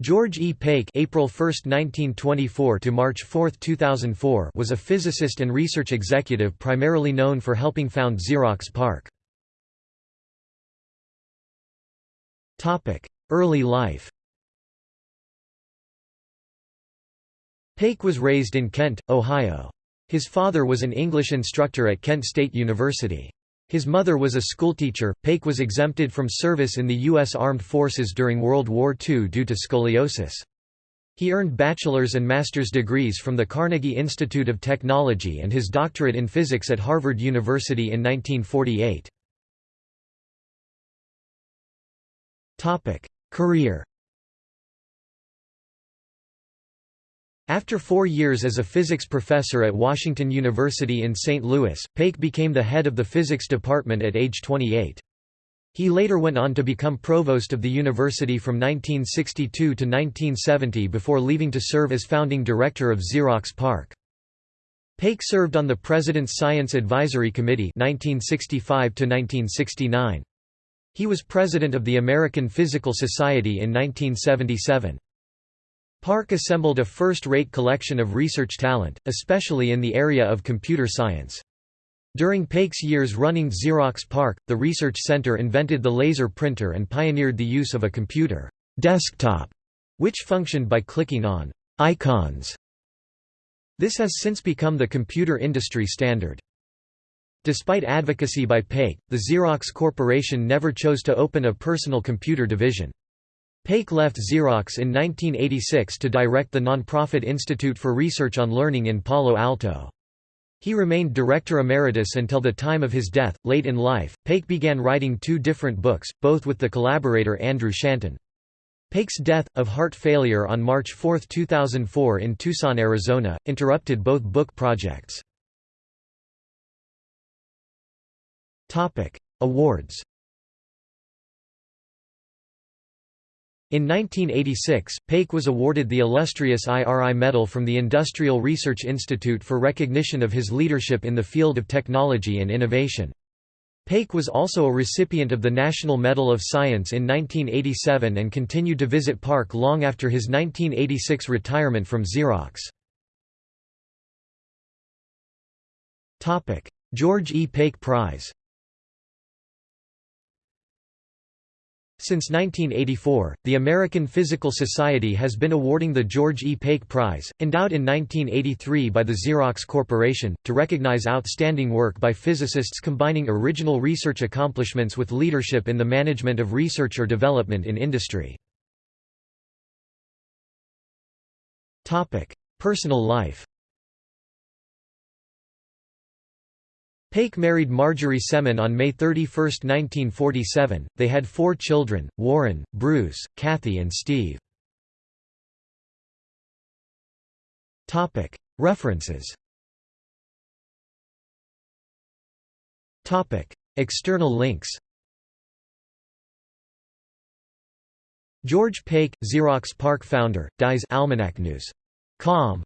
George E. Pake April 1, 1924 to March 4, 2004 was a physicist and research executive primarily known for helping found Xerox PARC. Early life Pake was raised in Kent, Ohio. His father was an English instructor at Kent State University. His mother was a schoolteacher. Pake was exempted from service in the U.S. Armed Forces during World War II due to scoliosis. He earned bachelor's and master's degrees from the Carnegie Institute of Technology and his doctorate in physics at Harvard University in 1948. Career After four years as a physics professor at Washington University in St. Louis, Pake became the head of the physics department at age 28. He later went on to become provost of the university from 1962 to 1970 before leaving to serve as founding director of Xerox PARC. Pake served on the President's Science Advisory Committee 1965 to -1969. He was president of the American Physical Society in 1977. PARC assembled a first-rate collection of research talent, especially in the area of computer science. During Pake's years running Xerox PARC, the research center invented the laser printer and pioneered the use of a computer desktop, which functioned by clicking on icons. This has since become the computer industry standard. Despite advocacy by Pake, the Xerox Corporation never chose to open a personal computer division. Pake left Xerox in 1986 to direct the nonprofit Institute for Research on Learning in Palo Alto. He remained director emeritus until the time of his death. Late in life, Pake began writing two different books, both with the collaborator Andrew Shanton. Pake's death, of heart failure on March 4, 2004 in Tucson, Arizona, interrupted both book projects. Awards In 1986, Pake was awarded the illustrious IRI Medal from the Industrial Research Institute for recognition of his leadership in the field of technology and innovation. Pake was also a recipient of the National Medal of Science in 1987 and continued to visit PARC long after his 1986 retirement from Xerox. George E. Pake Prize Since 1984, the American Physical Society has been awarding the George E. Pake Prize, endowed in 1983 by the Xerox Corporation, to recognize outstanding work by physicists combining original research accomplishments with leadership in the management of research or development in industry. Personal life Pake married Marjorie Semin on May 31, 1947. They had four children, Warren, Bruce, Kathy and Steve. References External links George Pake, Xerox PARC founder, dies Almanac News. Com